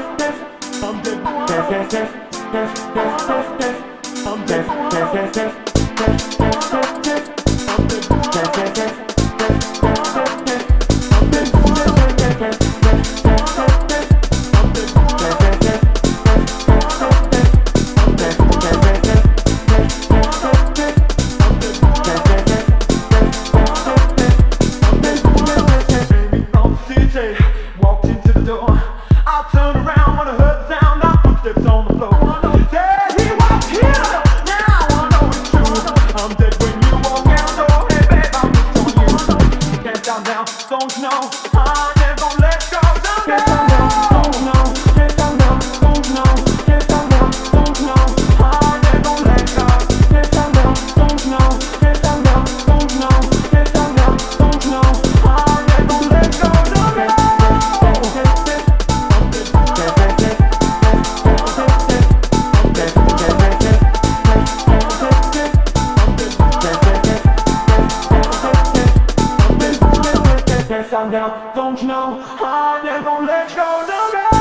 I'm No. I'm know, don't know. I never let go, no, no.